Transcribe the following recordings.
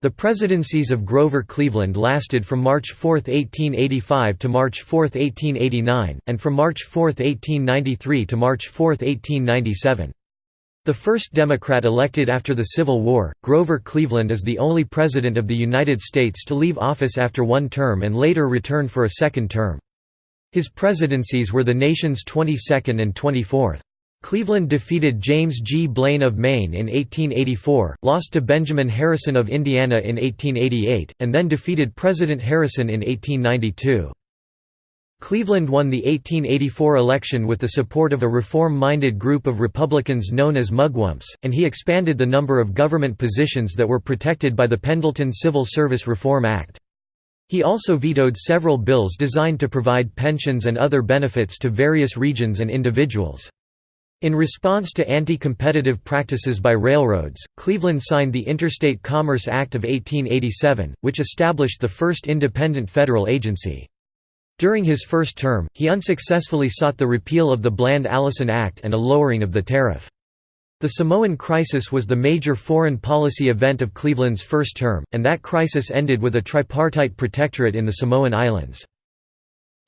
The presidencies of Grover Cleveland lasted from March 4, 1885 to March 4, 1889, and from March 4, 1893 to March 4, 1897. The first Democrat elected after the Civil War, Grover Cleveland is the only President of the United States to leave office after one term and later return for a second term. His presidencies were the nation's 22nd and 24th. Cleveland defeated James G. Blaine of Maine in 1884, lost to Benjamin Harrison of Indiana in 1888, and then defeated President Harrison in 1892. Cleveland won the 1884 election with the support of a reform-minded group of Republicans known as Mugwumps, and he expanded the number of government positions that were protected by the Pendleton Civil Service Reform Act. He also vetoed several bills designed to provide pensions and other benefits to various regions and individuals. In response to anti-competitive practices by railroads, Cleveland signed the Interstate Commerce Act of 1887, which established the first independent federal agency. During his first term, he unsuccessfully sought the repeal of the Bland-Allison Act and a lowering of the tariff. The Samoan crisis was the major foreign policy event of Cleveland's first term, and that crisis ended with a tripartite protectorate in the Samoan Islands.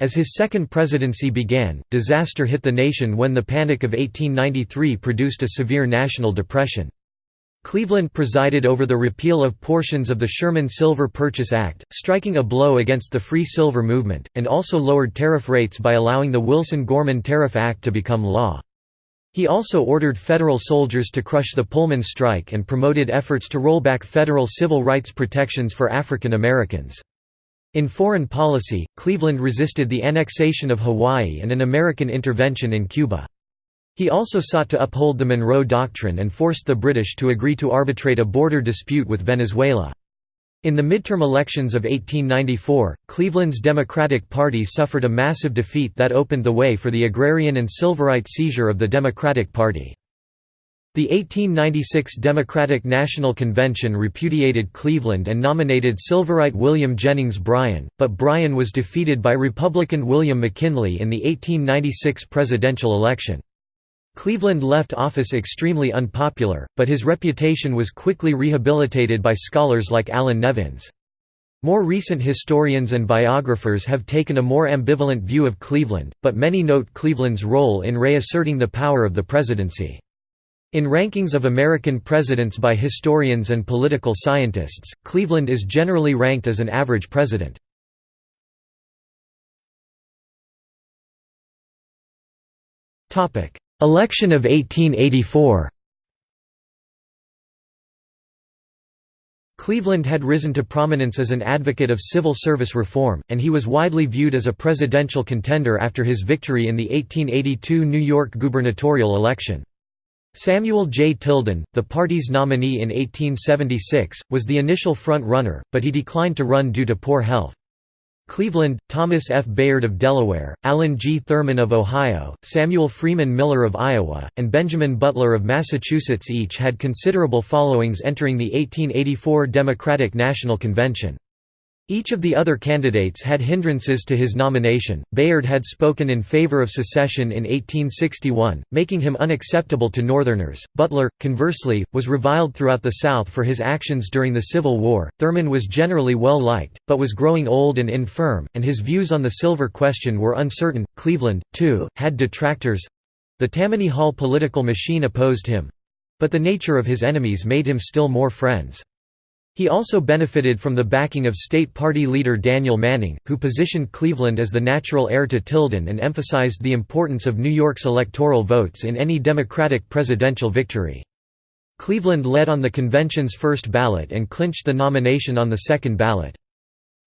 As his second presidency began, disaster hit the nation when the Panic of 1893 produced a severe national depression. Cleveland presided over the repeal of portions of the Sherman Silver Purchase Act, striking a blow against the free silver movement, and also lowered tariff rates by allowing the Wilson-Gorman Tariff Act to become law. He also ordered federal soldiers to crush the Pullman strike and promoted efforts to roll back federal civil rights protections for African Americans. In foreign policy, Cleveland resisted the annexation of Hawaii and an American intervention in Cuba. He also sought to uphold the Monroe Doctrine and forced the British to agree to arbitrate a border dispute with Venezuela. In the midterm elections of 1894, Cleveland's Democratic Party suffered a massive defeat that opened the way for the agrarian and Silverite seizure of the Democratic Party. The 1896 Democratic National Convention repudiated Cleveland and nominated Silverite William Jennings Bryan, but Bryan was defeated by Republican William McKinley in the 1896 presidential election. Cleveland left office extremely unpopular, but his reputation was quickly rehabilitated by scholars like Allan Nevins. More recent historians and biographers have taken a more ambivalent view of Cleveland, but many note Cleveland's role in reasserting the power of the presidency. In rankings of American presidents by historians and political scientists, Cleveland is generally ranked as an average president. Election of 1884 Cleveland had risen to prominence as an advocate of civil service reform, and he was widely viewed as a presidential contender after his victory in the 1882 New York gubernatorial election. Samuel J. Tilden, the party's nominee in 1876, was the initial front-runner, but he declined to run due to poor health. Cleveland, Thomas F. Bayard of Delaware, Allen G. Thurman of Ohio, Samuel Freeman Miller of Iowa, and Benjamin Butler of Massachusetts each had considerable followings entering the 1884 Democratic National Convention. Each of the other candidates had hindrances to his nomination. Bayard had spoken in favor of secession in 1861, making him unacceptable to Northerners. Butler, conversely, was reviled throughout the South for his actions during the Civil War. Thurman was generally well liked, but was growing old and infirm, and his views on the silver question were uncertain. Cleveland, too, had detractors. The Tammany Hall political machine opposed him. But the nature of his enemies made him still more friends. He also benefited from the backing of state party leader Daniel Manning, who positioned Cleveland as the natural heir to Tilden and emphasized the importance of New York's electoral votes in any Democratic presidential victory. Cleveland led on the convention's first ballot and clinched the nomination on the second ballot.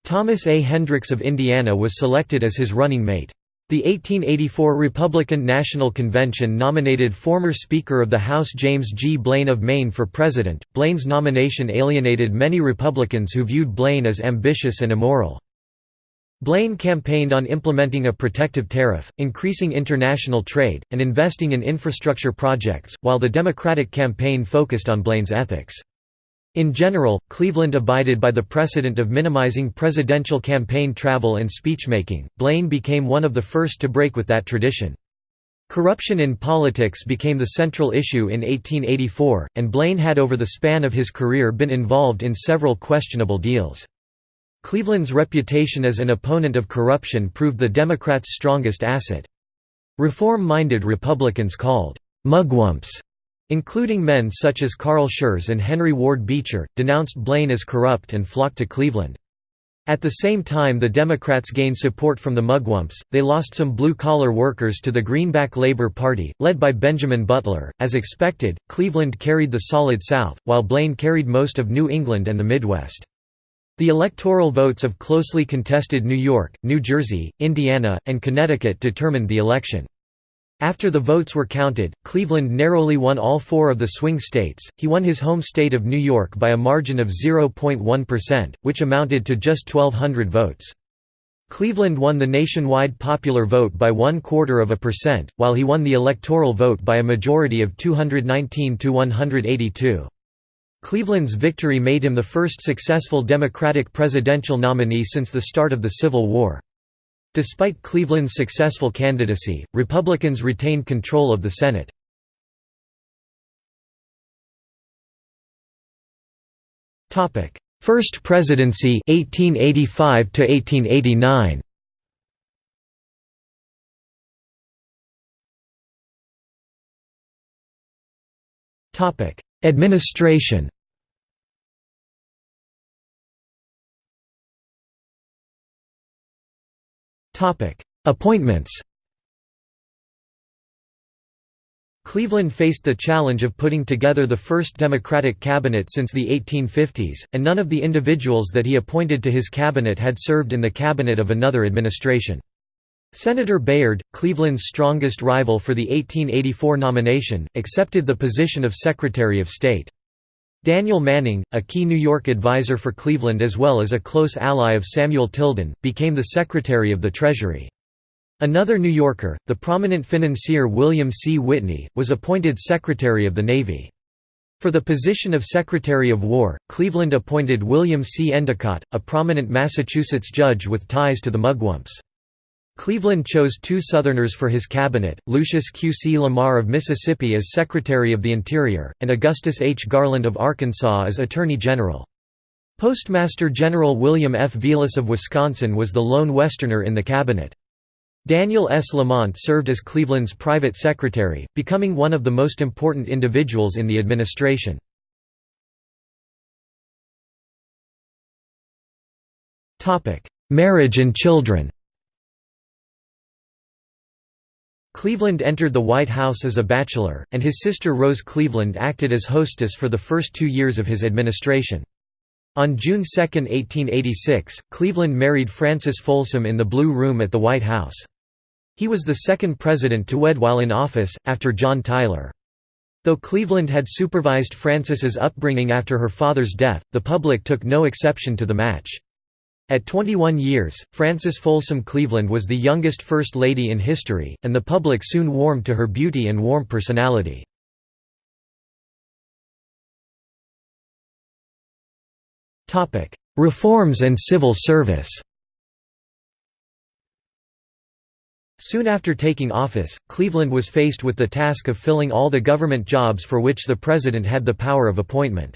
Thomas A. Hendricks of Indiana was selected as his running mate. The 1884 Republican National Convention nominated former Speaker of the House James G. Blaine of Maine for president. Blaine's nomination alienated many Republicans who viewed Blaine as ambitious and immoral. Blaine campaigned on implementing a protective tariff, increasing international trade, and investing in infrastructure projects, while the Democratic campaign focused on Blaine's ethics. In general, Cleveland abided by the precedent of minimizing presidential campaign travel and speechmaking. Blaine became one of the first to break with that tradition. Corruption in politics became the central issue in 1884, and Blaine had over the span of his career been involved in several questionable deals. Cleveland's reputation as an opponent of corruption proved the Democrats' strongest asset. Reform-minded Republicans called «mugwumps», including men such as Carl Schurz and Henry Ward Beecher, denounced Blaine as corrupt and flocked to Cleveland. At the same time the Democrats gained support from the Mugwumps, they lost some blue-collar workers to the Greenback Labor Party, led by Benjamin Butler. As expected, Cleveland carried the Solid South, while Blaine carried most of New England and the Midwest. The electoral votes of closely contested New York, New Jersey, Indiana, and Connecticut determined the election. After the votes were counted, Cleveland narrowly won all four of the swing states. He won his home state of New York by a margin of 0.1%, which amounted to just 1,200 votes. Cleveland won the nationwide popular vote by one quarter of a percent, while he won the electoral vote by a majority of 219 to 182. Cleveland's victory made him the first successful Democratic presidential nominee since the start of the Civil War. Despite Cleveland's successful candidacy, Republicans retained control of the Senate. First presidency 1885 to 1889. Topic: Administration. Appointments Cleveland faced the challenge of putting together the first Democratic cabinet since the 1850s, and none of the individuals that he appointed to his cabinet had served in the cabinet of another administration. Senator Bayard, Cleveland's strongest rival for the 1884 nomination, accepted the position of Secretary of State. Daniel Manning, a key New York advisor for Cleveland as well as a close ally of Samuel Tilden, became the Secretary of the Treasury. Another New Yorker, the prominent financier William C. Whitney, was appointed Secretary of the Navy. For the position of Secretary of War, Cleveland appointed William C. Endicott, a prominent Massachusetts judge with ties to the Mugwumps. Cleveland chose two Southerners for his cabinet, Lucius Q. C. Lamar of Mississippi as Secretary of the Interior, and Augustus H. Garland of Arkansas as Attorney General. Postmaster General William F. Vilas of Wisconsin was the lone Westerner in the cabinet. Daniel S. Lamont served as Cleveland's private secretary, becoming one of the most important individuals in the administration. Marriage and children Cleveland entered the White House as a bachelor, and his sister Rose Cleveland acted as hostess for the first two years of his administration. On June 2, 1886, Cleveland married Frances Folsom in the Blue Room at the White House. He was the second president to wed while in office, after John Tyler. Though Cleveland had supervised Frances's upbringing after her father's death, the public took no exception to the match. At 21 years, Frances Folsom Cleveland was the youngest First Lady in history, and the public soon warmed to her beauty and warm personality. Reforms and civil service Soon after taking office, Cleveland was faced with the task of filling all the government jobs for which the president had the power of appointment.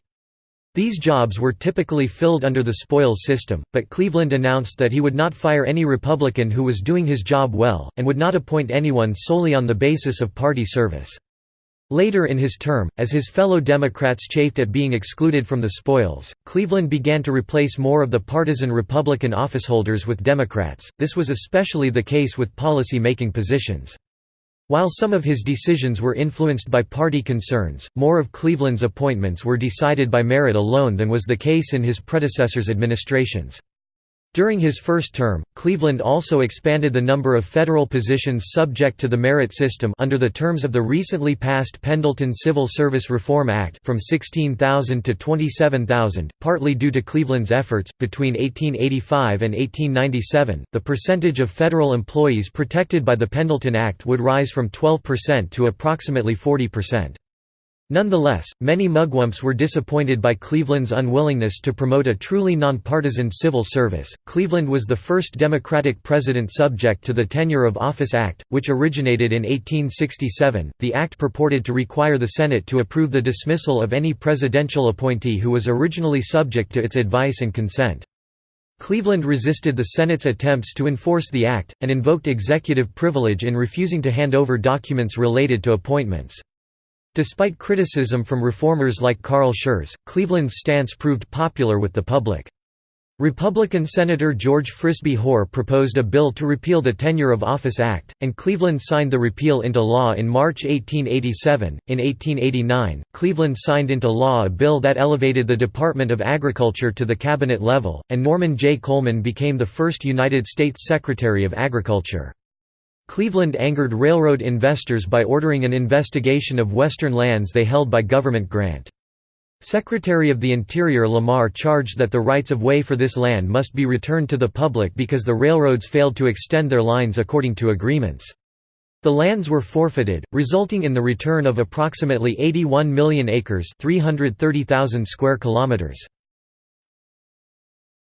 These jobs were typically filled under the spoils system, but Cleveland announced that he would not fire any Republican who was doing his job well, and would not appoint anyone solely on the basis of party service. Later in his term, as his fellow Democrats chafed at being excluded from the spoils, Cleveland began to replace more of the partisan Republican officeholders with Democrats, this was especially the case with policy-making positions. While some of his decisions were influenced by party concerns, more of Cleveland's appointments were decided by merit alone than was the case in his predecessor's administrations. During his first term, Cleveland also expanded the number of federal positions subject to the merit system under the terms of the recently passed Pendleton Civil Service Reform Act from 16,000 to 27,000, partly due to Cleveland's efforts. Between 1885 and 1897, the percentage of federal employees protected by the Pendleton Act would rise from 12% to approximately 40%. Nonetheless, many mugwumps were disappointed by Cleveland's unwillingness to promote a truly nonpartisan civil service. Cleveland was the first Democratic president subject to the Tenure of Office Act, which originated in 1867. The act purported to require the Senate to approve the dismissal of any presidential appointee who was originally subject to its advice and consent. Cleveland resisted the Senate's attempts to enforce the act, and invoked executive privilege in refusing to hand over documents related to appointments. Despite criticism from reformers like Carl Schurz, Cleveland's stance proved popular with the public. Republican Senator George Frisbee Hoar proposed a bill to repeal the Tenure of Office Act, and Cleveland signed the repeal into law in March 1887. In 1889, Cleveland signed into law a bill that elevated the Department of Agriculture to the cabinet level, and Norman J. Coleman became the first United States Secretary of Agriculture. Cleveland angered railroad investors by ordering an investigation of western lands they held by government grant. Secretary of the Interior Lamar charged that the rights-of-way for this land must be returned to the public because the railroads failed to extend their lines according to agreements. The lands were forfeited, resulting in the return of approximately 81 million acres 330,000 square kilometers.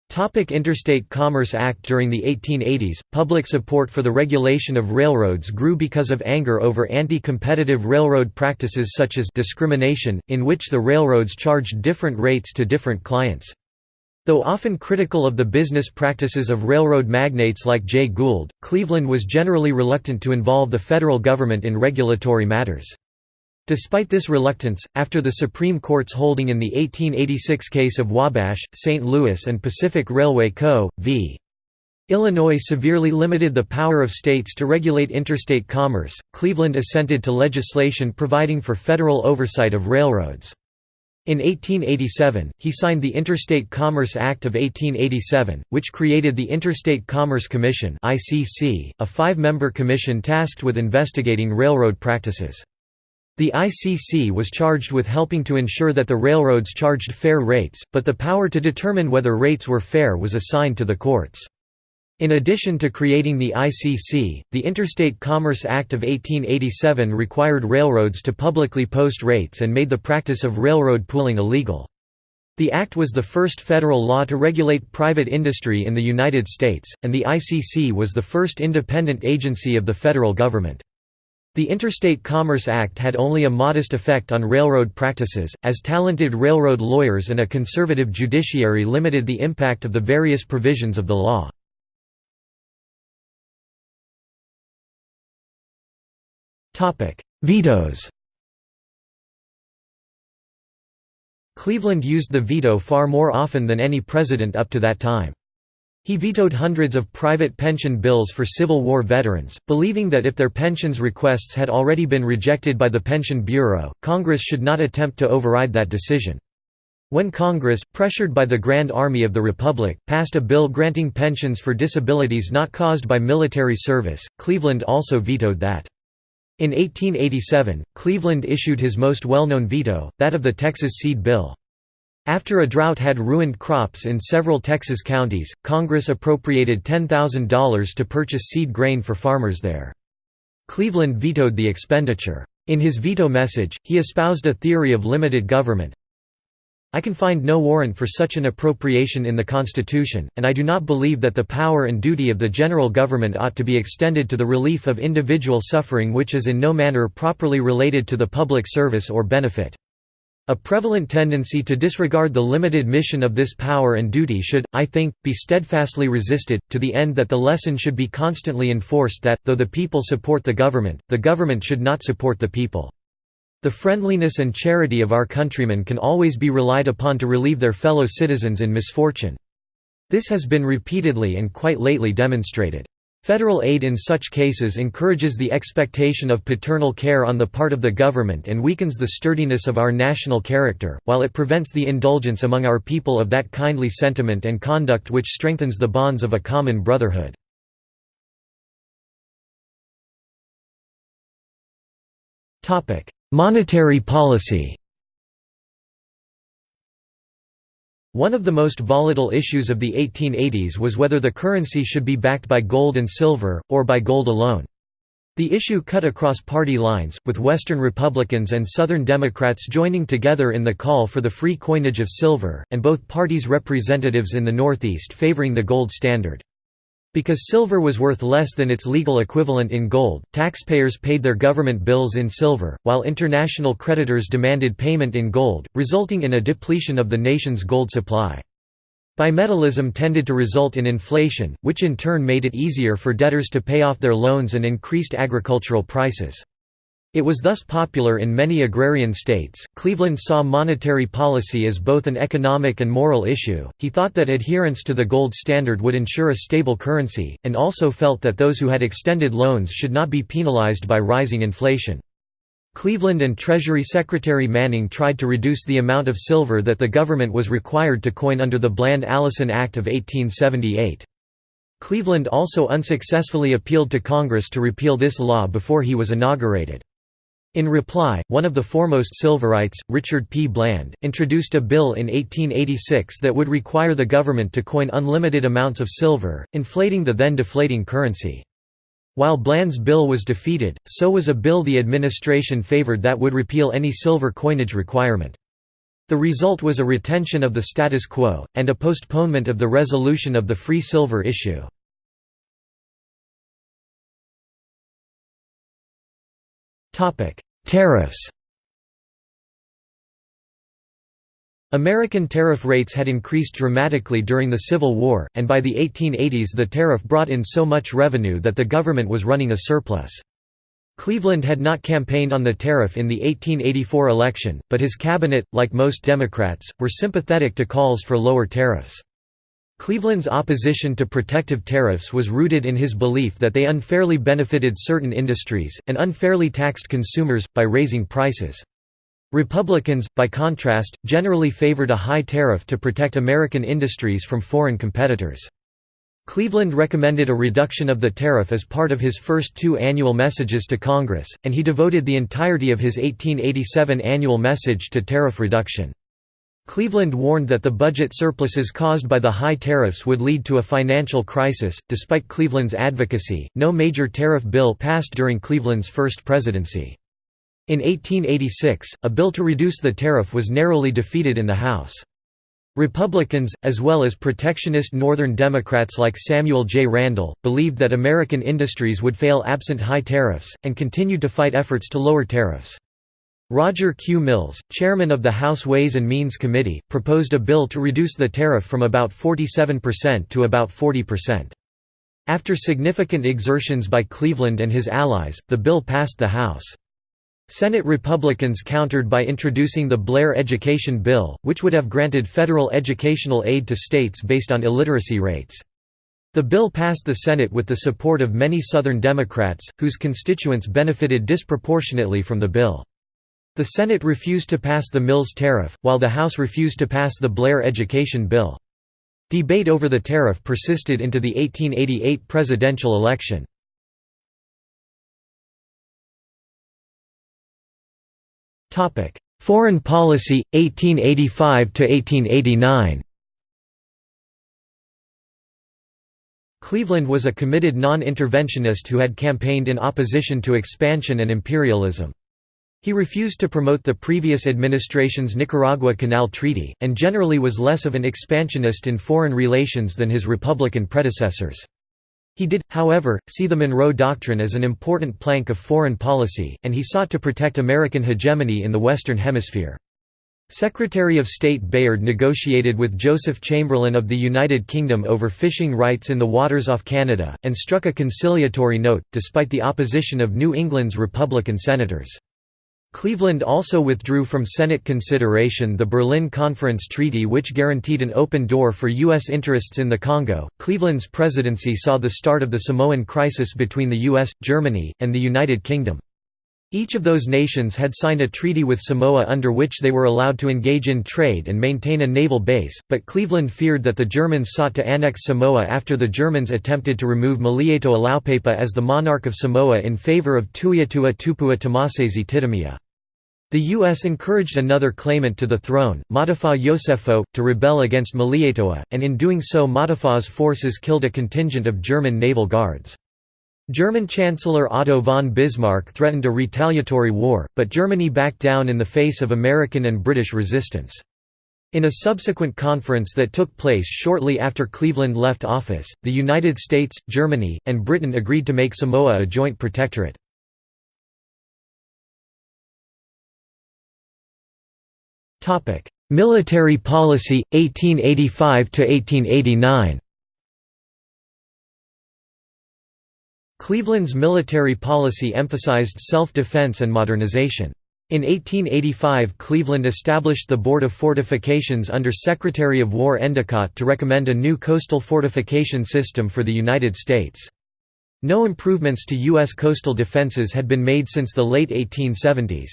Topic Interstate Commerce Act During the 1880s, public support for the regulation of railroads grew because of anger over anti-competitive railroad practices such as discrimination, in which the railroads charged different rates to different clients. Though often critical of the business practices of railroad magnates like Jay Gould, Cleveland was generally reluctant to involve the federal government in regulatory matters. Despite this reluctance, after the Supreme Court's holding in the 1886 case of Wabash, St. Louis and Pacific Railway Co. v. Illinois severely limited the power of states to regulate interstate commerce, Cleveland assented to legislation providing for federal oversight of railroads. In 1887, he signed the Interstate Commerce Act of 1887, which created the Interstate Commerce Commission a five-member commission tasked with investigating railroad practices. The ICC was charged with helping to ensure that the railroads charged fair rates, but the power to determine whether rates were fair was assigned to the courts. In addition to creating the ICC, the Interstate Commerce Act of 1887 required railroads to publicly post rates and made the practice of railroad pooling illegal. The act was the first federal law to regulate private industry in the United States, and the ICC was the first independent agency of the federal government. The Interstate Commerce Act had only a modest effect on railroad practices, as talented railroad lawyers and a conservative judiciary limited the impact of the various provisions of the law. Vetoes Cleveland used the veto far more often than any president up to that time. He vetoed hundreds of private pension bills for Civil War veterans, believing that if their pensions requests had already been rejected by the Pension Bureau, Congress should not attempt to override that decision. When Congress, pressured by the Grand Army of the Republic, passed a bill granting pensions for disabilities not caused by military service, Cleveland also vetoed that. In 1887, Cleveland issued his most well-known veto, that of the Texas Seed Bill. After a drought had ruined crops in several Texas counties, Congress appropriated $10,000 to purchase seed grain for farmers there. Cleveland vetoed the expenditure. In his veto message, he espoused a theory of limited government. I can find no warrant for such an appropriation in the Constitution, and I do not believe that the power and duty of the general government ought to be extended to the relief of individual suffering which is in no manner properly related to the public service or benefit. A prevalent tendency to disregard the limited mission of this power and duty should, I think, be steadfastly resisted, to the end that the lesson should be constantly enforced that, though the people support the government, the government should not support the people. The friendliness and charity of our countrymen can always be relied upon to relieve their fellow citizens in misfortune. This has been repeatedly and quite lately demonstrated. Federal aid in such cases encourages the expectation of paternal care on the part of the government and weakens the sturdiness of our national character, while it prevents the indulgence among our people of that kindly sentiment and conduct which strengthens the bonds of a common brotherhood. Monetary policy One of the most volatile issues of the 1880s was whether the currency should be backed by gold and silver, or by gold alone. The issue cut across party lines, with Western Republicans and Southern Democrats joining together in the call for the free coinage of silver, and both parties' representatives in the Northeast favoring the gold standard. Because silver was worth less than its legal equivalent in gold, taxpayers paid their government bills in silver, while international creditors demanded payment in gold, resulting in a depletion of the nation's gold supply. Bimetallism tended to result in inflation, which in turn made it easier for debtors to pay off their loans and increased agricultural prices. It was thus popular in many agrarian states. Cleveland saw monetary policy as both an economic and moral issue. He thought that adherence to the gold standard would ensure a stable currency, and also felt that those who had extended loans should not be penalized by rising inflation. Cleveland and Treasury Secretary Manning tried to reduce the amount of silver that the government was required to coin under the Bland-Allison Act of 1878. Cleveland also unsuccessfully appealed to Congress to repeal this law before he was inaugurated. In reply, one of the foremost silverites, Richard P. Bland, introduced a bill in 1886 that would require the government to coin unlimited amounts of silver, inflating the then deflating currency. While Bland's bill was defeated, so was a bill the administration favored that would repeal any silver coinage requirement. The result was a retention of the status quo, and a postponement of the resolution of the free silver issue. Tariffs American tariff rates had increased dramatically during the Civil War, and by the 1880s the tariff brought in so much revenue that the government was running a surplus. Cleveland had not campaigned on the tariff in the 1884 election, but his cabinet, like most Democrats, were sympathetic to calls for lower tariffs. Cleveland's opposition to protective tariffs was rooted in his belief that they unfairly benefited certain industries, and unfairly taxed consumers, by raising prices. Republicans, by contrast, generally favored a high tariff to protect American industries from foreign competitors. Cleveland recommended a reduction of the tariff as part of his first two annual messages to Congress, and he devoted the entirety of his 1887 annual message to tariff reduction. Cleveland warned that the budget surpluses caused by the high tariffs would lead to a financial crisis. Despite Cleveland's advocacy, no major tariff bill passed during Cleveland's first presidency. In 1886, a bill to reduce the tariff was narrowly defeated in the House. Republicans, as well as protectionist Northern Democrats like Samuel J. Randall, believed that American industries would fail absent high tariffs, and continued to fight efforts to lower tariffs. Roger Q. Mills, chairman of the House Ways and Means Committee, proposed a bill to reduce the tariff from about 47% to about 40%. After significant exertions by Cleveland and his allies, the bill passed the House. Senate Republicans countered by introducing the Blair Education Bill, which would have granted federal educational aid to states based on illiteracy rates. The bill passed the Senate with the support of many Southern Democrats, whose constituents benefited disproportionately from the bill. The Senate refused to pass the Mills tariff, while the House refused to pass the Blair Education Bill. Debate over the tariff persisted into the 1888 presidential election. Foreign policy 1885 to 1889. Cleveland was a committed non-interventionist who had campaigned in opposition to expansion and imperialism. He refused to promote the previous administration's Nicaragua Canal Treaty, and generally was less of an expansionist in foreign relations than his Republican predecessors. He did, however, see the Monroe Doctrine as an important plank of foreign policy, and he sought to protect American hegemony in the Western Hemisphere. Secretary of State Bayard negotiated with Joseph Chamberlain of the United Kingdom over fishing rights in the waters off Canada, and struck a conciliatory note, despite the opposition of New England's Republican senators. Cleveland also withdrew from Senate consideration the Berlin Conference Treaty which guaranteed an open door for U.S. interests in the Congo. Cleveland's presidency saw the start of the Samoan crisis between the U.S., Germany, and the United Kingdom. Each of those nations had signed a treaty with Samoa under which they were allowed to engage in trade and maintain a naval base, but Cleveland feared that the Germans sought to annex Samoa after the Germans attempted to remove Malietoa Laupepa as the monarch of Samoa in favor of Tuiatua Tupua Tamasese Titimia. The U.S. encouraged another claimant to the throne, Matafa Yosefo, to rebel against Malietoa, and in doing so Matafa's forces killed a contingent of German naval guards. German Chancellor Otto von Bismarck threatened a retaliatory war, but Germany backed down in the face of American and British resistance. In a subsequent conference that took place shortly after Cleveland left office, the United States, Germany, and Britain agreed to make Samoa a joint protectorate. Military policy 1885 to 1889 Cleveland's military policy emphasized self-defense and modernization. In 1885 Cleveland established the Board of Fortifications under Secretary of War Endicott to recommend a new coastal fortification system for the United States. No improvements to U.S. coastal defenses had been made since the late 1870s.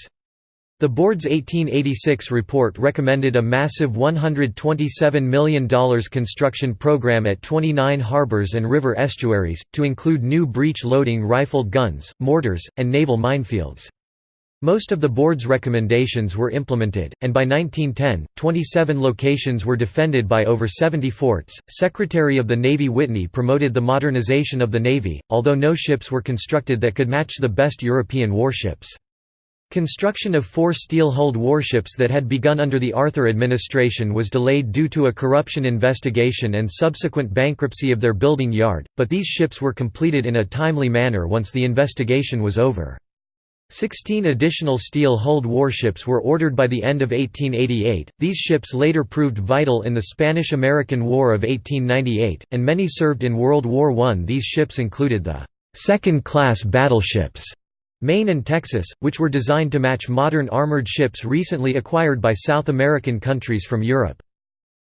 The board's 1886 report recommended a massive $127 million construction program at 29 harbors and river estuaries, to include new breech-loading rifled guns, mortars, and naval minefields. Most of the board's recommendations were implemented, and by 1910, 27 locations were defended by over 70 forts. Secretary of the Navy Whitney promoted the modernization of the Navy, although no ships were constructed that could match the best European warships. Construction of four steel-hulled warships that had begun under the Arthur administration was delayed due to a corruption investigation and subsequent bankruptcy of their building yard, but these ships were completed in a timely manner once the investigation was over. Sixteen additional steel-hulled warships were ordered by the end of 1888. These ships later proved vital in the Spanish–American War of 1898, and many served in World War I. These ships included the second-class battleships Maine and Texas, which were designed to match modern armored ships recently acquired by South American countries from Europe.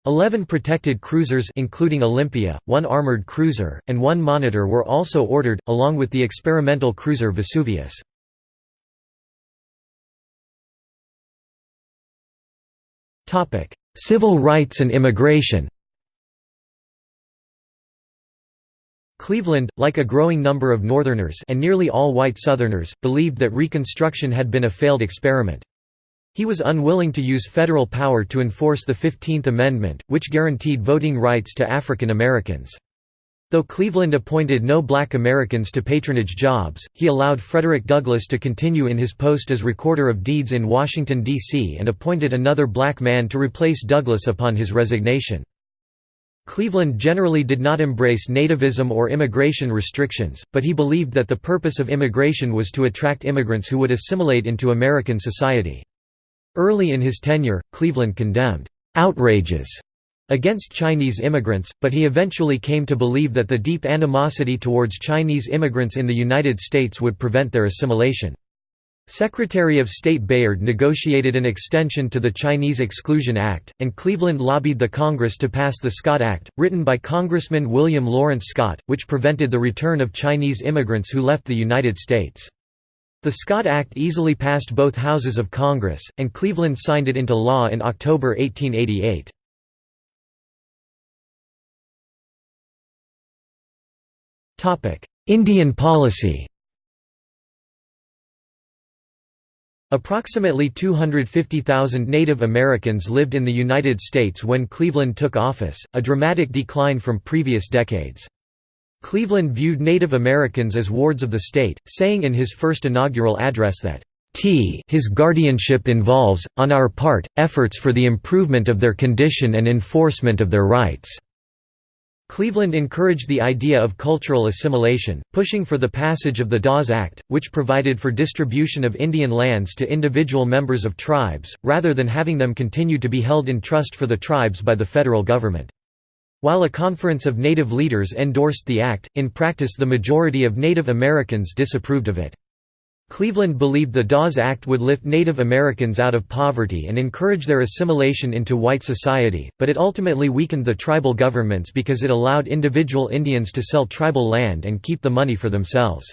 Eleven protected cruisers including Olympia, one armored cruiser, and one monitor were also ordered, along with the experimental cruiser Vesuvius. Civil rights and immigration Cleveland, like a growing number of Northerners and nearly all white Southerners, believed that Reconstruction had been a failed experiment. He was unwilling to use federal power to enforce the Fifteenth Amendment, which guaranteed voting rights to African Americans. Though Cleveland appointed no black Americans to patronage jobs, he allowed Frederick Douglass to continue in his post as Recorder of Deeds in Washington, D.C. and appointed another black man to replace Douglass upon his resignation. Cleveland generally did not embrace nativism or immigration restrictions, but he believed that the purpose of immigration was to attract immigrants who would assimilate into American society. Early in his tenure, Cleveland condemned «outrages» against Chinese immigrants, but he eventually came to believe that the deep animosity towards Chinese immigrants in the United States would prevent their assimilation. Secretary of State Bayard negotiated an extension to the Chinese Exclusion Act, and Cleveland lobbied the Congress to pass the Scott Act, written by Congressman William Lawrence Scott, which prevented the return of Chinese immigrants who left the United States. The Scott Act easily passed both houses of Congress, and Cleveland signed it into law in October 1888. Indian policy Approximately 250,000 Native Americans lived in the United States when Cleveland took office, a dramatic decline from previous decades. Cleveland viewed Native Americans as wards of the state, saying in his first inaugural address that, T his guardianship involves, on our part, efforts for the improvement of their condition and enforcement of their rights. Cleveland encouraged the idea of cultural assimilation, pushing for the passage of the Dawes Act, which provided for distribution of Indian lands to individual members of tribes, rather than having them continue to be held in trust for the tribes by the federal government. While a conference of Native leaders endorsed the act, in practice the majority of Native Americans disapproved of it. Cleveland believed the Dawes Act would lift Native Americans out of poverty and encourage their assimilation into white society, but it ultimately weakened the tribal governments because it allowed individual Indians to sell tribal land and keep the money for themselves.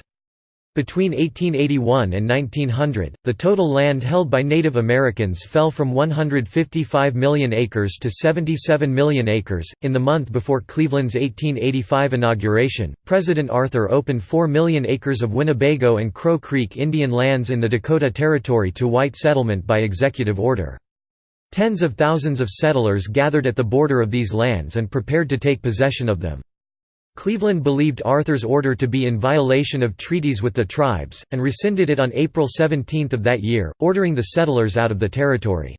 Between 1881 and 1900, the total land held by Native Americans fell from 155 million acres to 77 million acres. In the month before Cleveland's 1885 inauguration, President Arthur opened 4 million acres of Winnebago and Crow Creek Indian lands in the Dakota Territory to white settlement by executive order. Tens of thousands of settlers gathered at the border of these lands and prepared to take possession of them. Cleveland believed Arthur's order to be in violation of treaties with the tribes, and rescinded it on April 17 of that year, ordering the settlers out of the territory.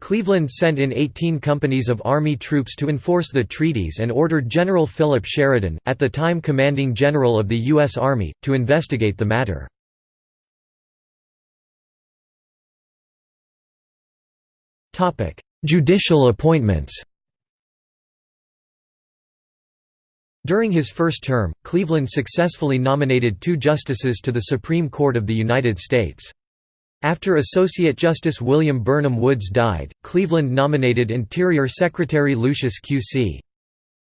Cleveland sent in 18 companies of Army troops to enforce the treaties and ordered General Philip Sheridan, at the time commanding general of the U.S. Army, to investigate the matter. Judicial appointments During his first term, Cleveland successfully nominated two justices to the Supreme Court of the United States. After Associate Justice William Burnham Woods died, Cleveland nominated Interior Secretary Lucius Q.C.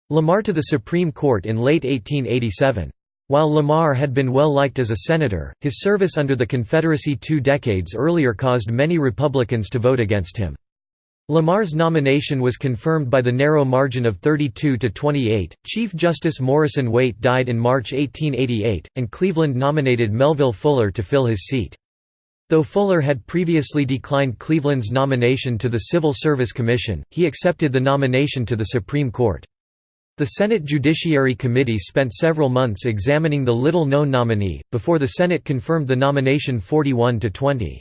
Lamar to the Supreme Court in late 1887. While Lamar had been well liked as a senator, his service under the Confederacy two decades earlier caused many Republicans to vote against him. Lamar's nomination was confirmed by the narrow margin of 32 to 28. Chief Justice Morrison Waite died in March 1888, and Cleveland nominated Melville Fuller to fill his seat. Though Fuller had previously declined Cleveland's nomination to the Civil Service Commission, he accepted the nomination to the Supreme Court. The Senate Judiciary Committee spent several months examining the little-known nominee, before the Senate confirmed the nomination 41 to 20.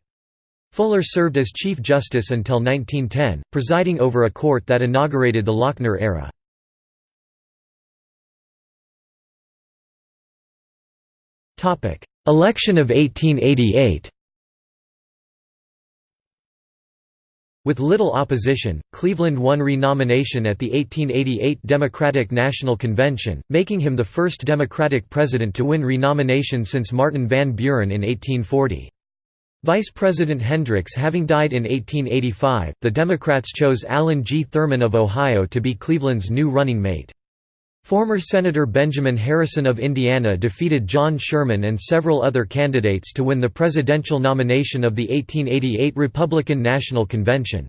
Fuller served as Chief Justice until 1910, presiding over a court that inaugurated the Lochner era. Election of 1888 With little opposition, Cleveland won renomination at the 1888 Democratic National Convention, making him the first Democratic president to win renomination since Martin Van Buren in 1840. Vice President Hendricks having died in 1885, the Democrats chose Allen G. Thurman of Ohio to be Cleveland's new running mate. Former Senator Benjamin Harrison of Indiana defeated John Sherman and several other candidates to win the presidential nomination of the 1888 Republican National Convention.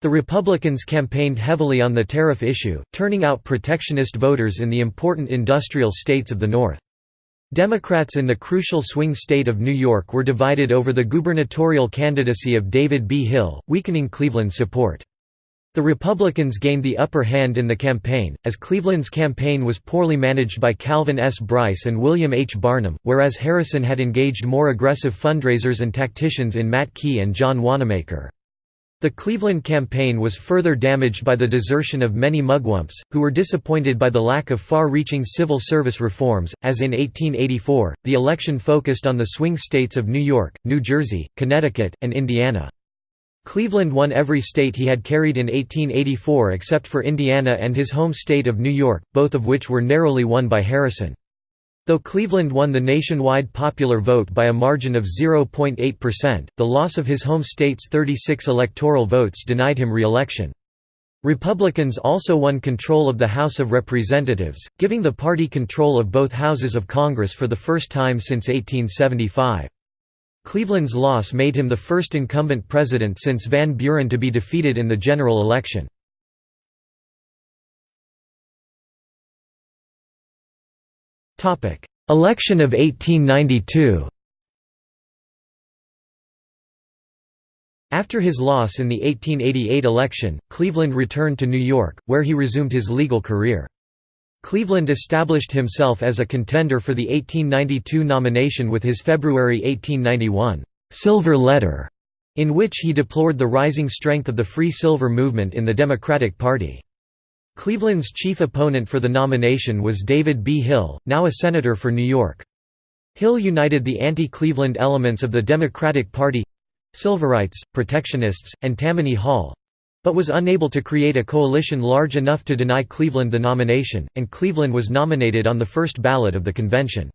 The Republicans campaigned heavily on the tariff issue, turning out protectionist voters in the important industrial states of the North. Democrats in the crucial swing state of New York were divided over the gubernatorial candidacy of David B. Hill, weakening Cleveland's support. The Republicans gained the upper hand in the campaign, as Cleveland's campaign was poorly managed by Calvin S. Brice and William H. Barnum, whereas Harrison had engaged more aggressive fundraisers and tacticians in Matt Quay and John Wanamaker. The Cleveland campaign was further damaged by the desertion of many mugwumps, who were disappointed by the lack of far-reaching civil service reforms, as in 1884, the election focused on the swing states of New York, New Jersey, Connecticut, and Indiana. Cleveland won every state he had carried in 1884 except for Indiana and his home state of New York, both of which were narrowly won by Harrison. Though Cleveland won the nationwide popular vote by a margin of 0.8%, the loss of his home state's 36 electoral votes denied him re-election. Republicans also won control of the House of Representatives, giving the party control of both houses of Congress for the first time since 1875. Cleveland's loss made him the first incumbent president since Van Buren to be defeated in the general election. Election of 1892 After his loss in the 1888 election, Cleveland returned to New York, where he resumed his legal career. Cleveland established himself as a contender for the 1892 nomination with his February 1891 «Silver Letter», in which he deplored the rising strength of the Free Silver movement in the Democratic Party. Cleveland's chief opponent for the nomination was David B. Hill, now a senator for New York. Hill united the anti-Cleveland elements of the Democratic Party—Silverites, Protectionists, and Tammany Hall—but was unable to create a coalition large enough to deny Cleveland the nomination, and Cleveland was nominated on the first ballot of the convention.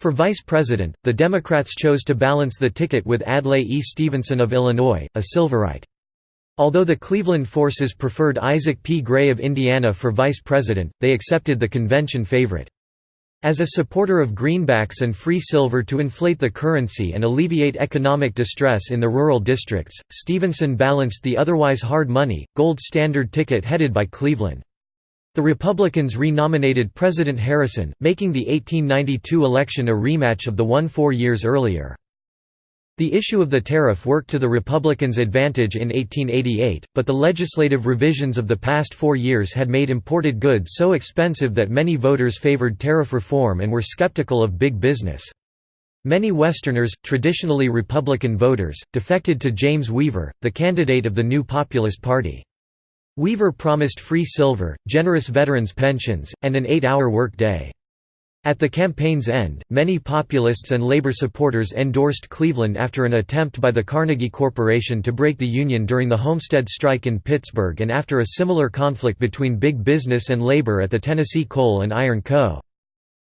For vice president, the Democrats chose to balance the ticket with Adlai E. Stevenson of Illinois, a Silverite. Although the Cleveland forces preferred Isaac P. Gray of Indiana for vice president, they accepted the convention favorite. As a supporter of greenbacks and free silver to inflate the currency and alleviate economic distress in the rural districts, Stevenson balanced the otherwise hard money, gold standard ticket headed by Cleveland. The Republicans re-nominated President Harrison, making the 1892 election a rematch of the one four years earlier. The issue of the tariff worked to the Republicans' advantage in 1888, but the legislative revisions of the past four years had made imported goods so expensive that many voters favored tariff reform and were skeptical of big business. Many Westerners, traditionally Republican voters, defected to James Weaver, the candidate of the new Populist Party. Weaver promised free silver, generous veterans' pensions, and an eight-hour work day. At the campaign's end, many populists and labor supporters endorsed Cleveland after an attempt by the Carnegie Corporation to break the Union during the Homestead strike in Pittsburgh and after a similar conflict between big business and labor at the Tennessee Coal and Iron Co.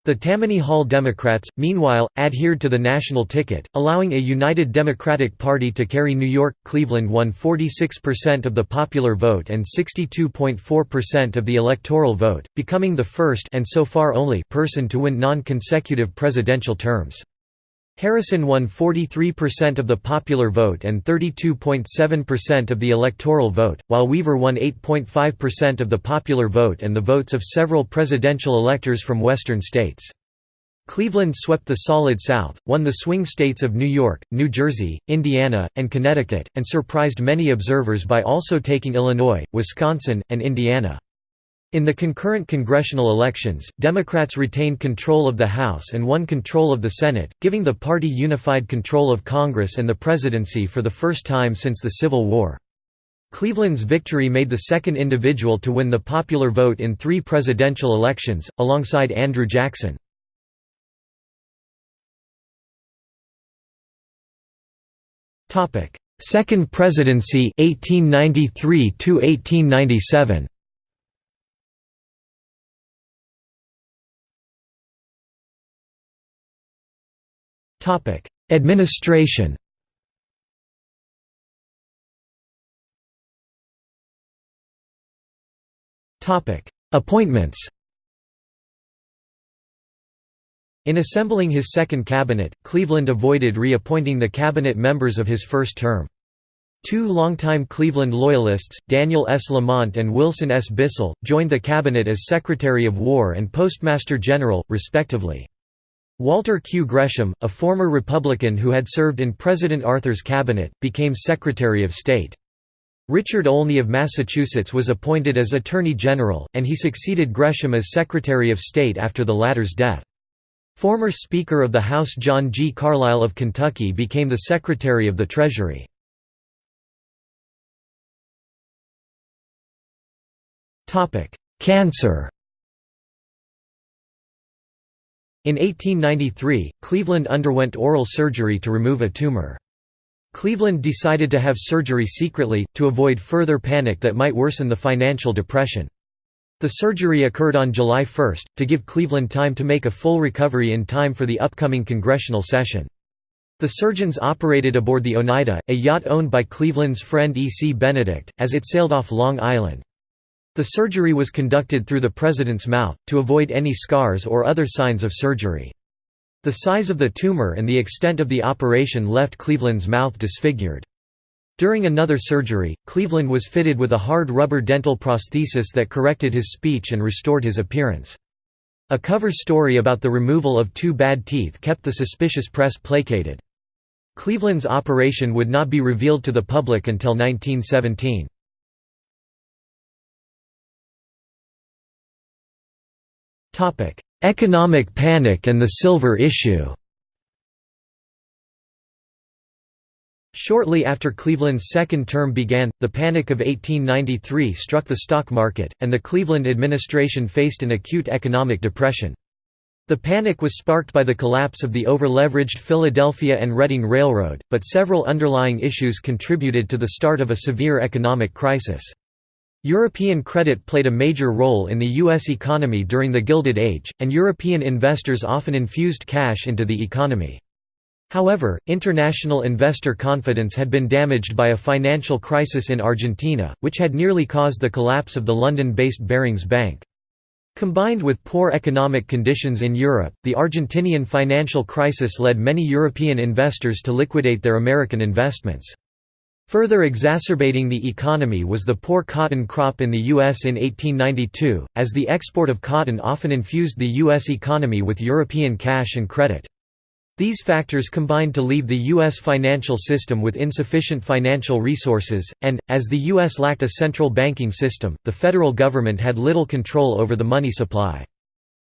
The Tammany Hall Democrats, meanwhile, adhered to the national ticket, allowing a united Democratic Party to carry New York. Cleveland won 46% of the popular vote and 62.4% of the electoral vote, becoming the first and so far only person to win non-consecutive presidential terms. Harrison won 43% of the popular vote and 32.7% of the electoral vote, while Weaver won 8.5% of the popular vote and the votes of several presidential electors from western states. Cleveland swept the Solid South, won the swing states of New York, New Jersey, Indiana, and Connecticut, and surprised many observers by also taking Illinois, Wisconsin, and Indiana. In the concurrent congressional elections, Democrats retained control of the House and won control of the Senate, giving the party unified control of Congress and the presidency for the first time since the Civil War. Cleveland's victory made the second individual to win the popular vote in three presidential elections, alongside Andrew Jackson. Second presidency 1893 1897 Topic: Administration. Topic: Appointments. In assembling his second cabinet, Cleveland avoided reappointing the cabinet members of his first term. Two longtime Cleveland Loyalists, Daniel S. Lamont and Wilson S. Bissell, joined the cabinet as Secretary of War and Postmaster General, respectively. Walter Q. Gresham, a former Republican who had served in President Arthur's cabinet, became Secretary of State. Richard Olney of Massachusetts was appointed as Attorney General, and he succeeded Gresham as Secretary of State after the latter's death. Former Speaker of the House John G. Carlisle of Kentucky became the Secretary of the Treasury. Cancer In 1893, Cleveland underwent oral surgery to remove a tumor. Cleveland decided to have surgery secretly, to avoid further panic that might worsen the financial depression. The surgery occurred on July 1, to give Cleveland time to make a full recovery in time for the upcoming congressional session. The surgeons operated aboard the Oneida, a yacht owned by Cleveland's friend E. C. Benedict, as it sailed off Long Island. The surgery was conducted through the president's mouth, to avoid any scars or other signs of surgery. The size of the tumor and the extent of the operation left Cleveland's mouth disfigured. During another surgery, Cleveland was fitted with a hard rubber dental prosthesis that corrected his speech and restored his appearance. A cover story about the removal of two bad teeth kept the suspicious press placated. Cleveland's operation would not be revealed to the public until 1917. Economic panic and the silver issue Shortly after Cleveland's second term began, the Panic of 1893 struck the stock market, and the Cleveland administration faced an acute economic depression. The panic was sparked by the collapse of the over-leveraged Philadelphia and Reading Railroad, but several underlying issues contributed to the start of a severe economic crisis. European credit played a major role in the U.S. economy during the Gilded Age, and European investors often infused cash into the economy. However, international investor confidence had been damaged by a financial crisis in Argentina, which had nearly caused the collapse of the London-based Barings Bank. Combined with poor economic conditions in Europe, the Argentinian financial crisis led many European investors to liquidate their American investments. Further exacerbating the economy was the poor cotton crop in the U.S. in 1892, as the export of cotton often infused the U.S. economy with European cash and credit. These factors combined to leave the U.S. financial system with insufficient financial resources, and, as the U.S. lacked a central banking system, the federal government had little control over the money supply.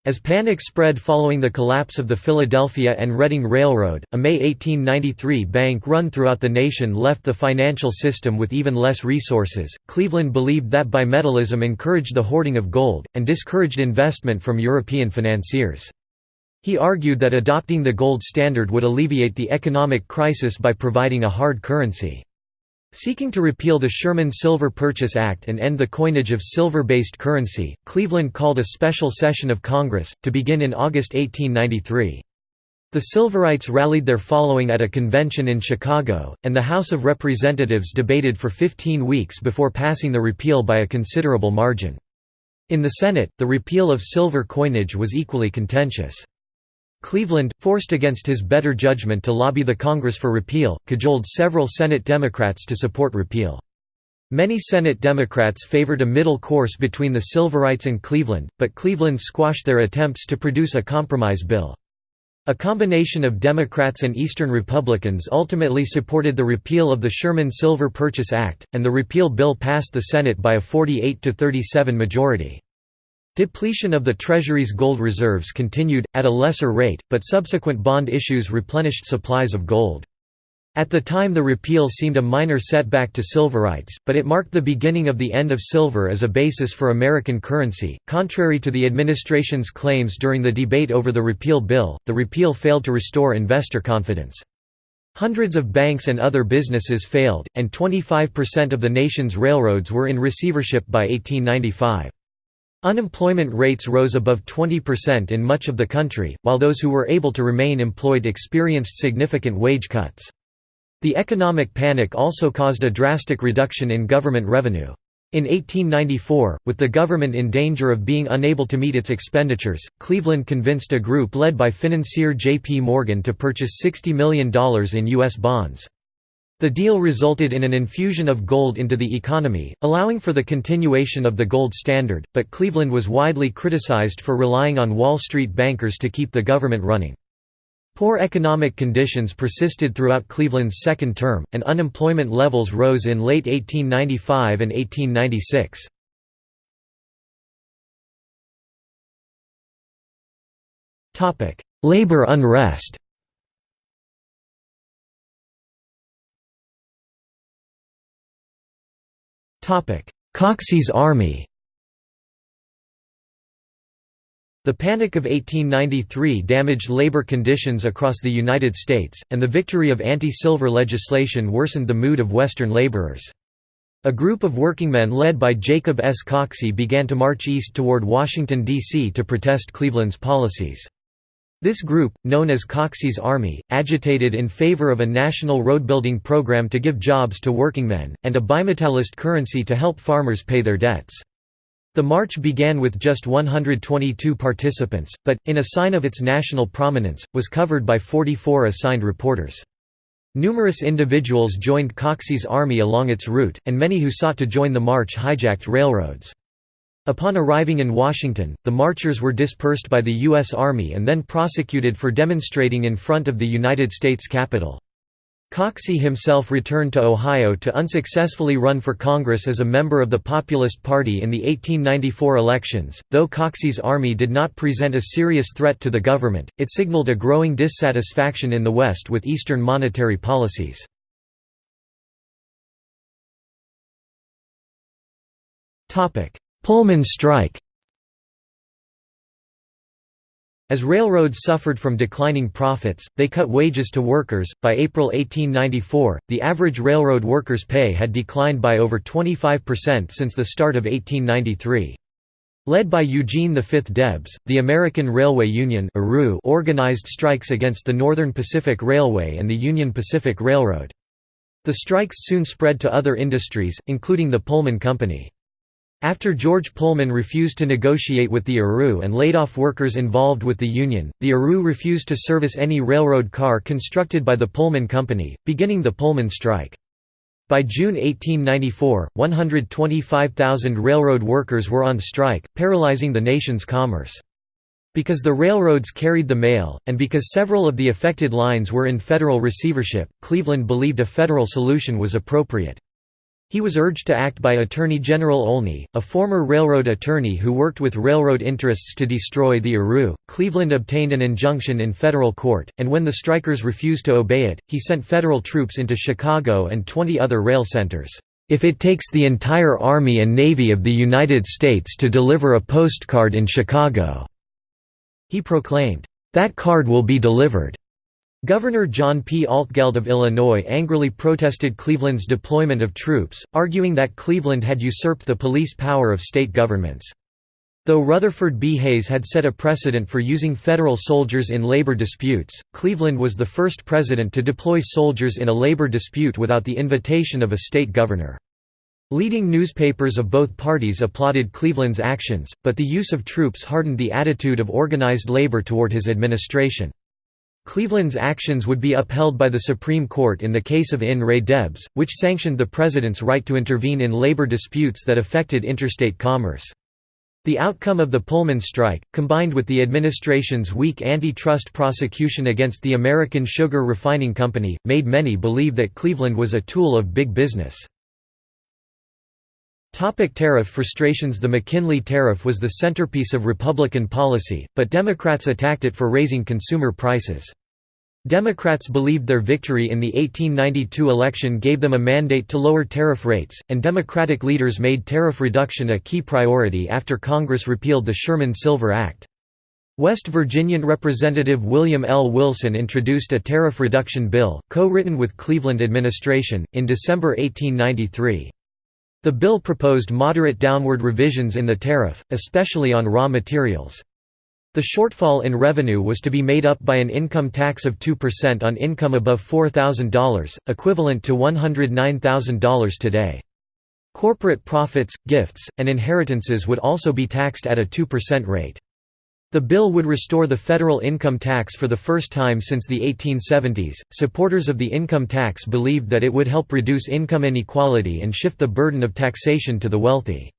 As panic spread following the collapse of the Philadelphia and Reading Railroad, a May 1893 bank run throughout the nation left the financial system with even less resources. Cleveland believed that bimetallism encouraged the hoarding of gold, and discouraged investment from European financiers. He argued that adopting the gold standard would alleviate the economic crisis by providing a hard currency. Seeking to repeal the Sherman Silver Purchase Act and end the coinage of silver-based currency, Cleveland called a special session of Congress, to begin in August 1893. The Silverites rallied their following at a convention in Chicago, and the House of Representatives debated for 15 weeks before passing the repeal by a considerable margin. In the Senate, the repeal of silver coinage was equally contentious. Cleveland, forced against his better judgment to lobby the Congress for repeal, cajoled several Senate Democrats to support repeal. Many Senate Democrats favored a middle course between the Silverites and Cleveland, but Cleveland squashed their attempts to produce a compromise bill. A combination of Democrats and Eastern Republicans ultimately supported the repeal of the Sherman Silver Purchase Act, and the repeal bill passed the Senate by a 48–37 majority. Depletion of the Treasury's gold reserves continued, at a lesser rate, but subsequent bond issues replenished supplies of gold. At the time the repeal seemed a minor setback to Silverites, but it marked the beginning of the end of silver as a basis for American currency. Contrary to the administration's claims during the debate over the repeal bill, the repeal failed to restore investor confidence. Hundreds of banks and other businesses failed, and 25% of the nation's railroads were in receivership by 1895. Unemployment rates rose above 20% in much of the country, while those who were able to remain employed experienced significant wage cuts. The economic panic also caused a drastic reduction in government revenue. In 1894, with the government in danger of being unable to meet its expenditures, Cleveland convinced a group led by financier J. P. Morgan to purchase $60 million in U.S. bonds. The deal resulted in an infusion of gold into the economy, allowing for the continuation of the gold standard, but Cleveland was widely criticized for relying on Wall Street bankers to keep the government running. Poor economic conditions persisted throughout Cleveland's second term, and unemployment levels rose in late 1895 and 1896. Labor unrest Coxey's Army The Panic of 1893 damaged labor conditions across the United States, and the victory of anti-silver legislation worsened the mood of Western laborers. A group of workingmen led by Jacob S. Coxey began to march east toward Washington, D.C. to protest Cleveland's policies. This group, known as Coxey's Army, agitated in favor of a national road-building program to give jobs to workingmen, and a bimetallist currency to help farmers pay their debts. The march began with just 122 participants, but, in a sign of its national prominence, was covered by 44 assigned reporters. Numerous individuals joined Coxey's army along its route, and many who sought to join the march hijacked railroads. Upon arriving in Washington, the marchers were dispersed by the U.S. Army and then prosecuted for demonstrating in front of the United States Capitol. Coxey himself returned to Ohio to unsuccessfully run for Congress as a member of the Populist Party in the 1894 elections. Though Coxey's army did not present a serious threat to the government, it signaled a growing dissatisfaction in the West with Eastern monetary policies. Pullman strike As railroads suffered from declining profits, they cut wages to workers. By April 1894, the average railroad workers' pay had declined by over 25% since the start of 1893. Led by Eugene V. Debs, the American Railway Union organized strikes against the Northern Pacific Railway and the Union Pacific Railroad. The strikes soon spread to other industries, including the Pullman Company. After George Pullman refused to negotiate with the ARU and laid off workers involved with the union, the ARU refused to service any railroad car constructed by the Pullman Company, beginning the Pullman strike. By June 1894, 125,000 railroad workers were on strike, paralyzing the nation's commerce. Because the railroads carried the mail, and because several of the affected lines were in federal receivership, Cleveland believed a federal solution was appropriate. He was urged to act by Attorney General Olney, a former railroad attorney who worked with railroad interests to destroy the ARU. Cleveland obtained an injunction in federal court, and when the strikers refused to obey it, he sent federal troops into Chicago and 20 other rail centers. If it takes the entire Army and Navy of the United States to deliver a postcard in Chicago, he proclaimed, "That card will be delivered." Governor John P. Altgeld of Illinois angrily protested Cleveland's deployment of troops, arguing that Cleveland had usurped the police power of state governments. Though Rutherford B. Hayes had set a precedent for using federal soldiers in labor disputes, Cleveland was the first president to deploy soldiers in a labor dispute without the invitation of a state governor. Leading newspapers of both parties applauded Cleveland's actions, but the use of troops hardened the attitude of organized labor toward his administration. Cleveland's actions would be upheld by the Supreme Court in the case of In re Debs, which sanctioned the president's right to intervene in labor disputes that affected interstate commerce. The outcome of the Pullman strike, combined with the administration's weak antitrust prosecution against the American Sugar Refining Company, made many believe that Cleveland was a tool of big business. Topic tariff frustrations The McKinley Tariff was the centerpiece of Republican policy, but Democrats attacked it for raising consumer prices. Democrats believed their victory in the 1892 election gave them a mandate to lower tariff rates, and Democratic leaders made tariff reduction a key priority after Congress repealed the Sherman-Silver Act. West Virginian Representative William L. Wilson introduced a tariff reduction bill, co-written with Cleveland administration, in December 1893. The bill proposed moderate downward revisions in the tariff, especially on raw materials. The shortfall in revenue was to be made up by an income tax of 2% on income above $4,000, equivalent to $109,000 today. Corporate profits, gifts, and inheritances would also be taxed at a 2% rate. The bill would restore the federal income tax for the first time since the 1870s. Supporters of the income tax believed that it would help reduce income inequality and shift the burden of taxation to the wealthy.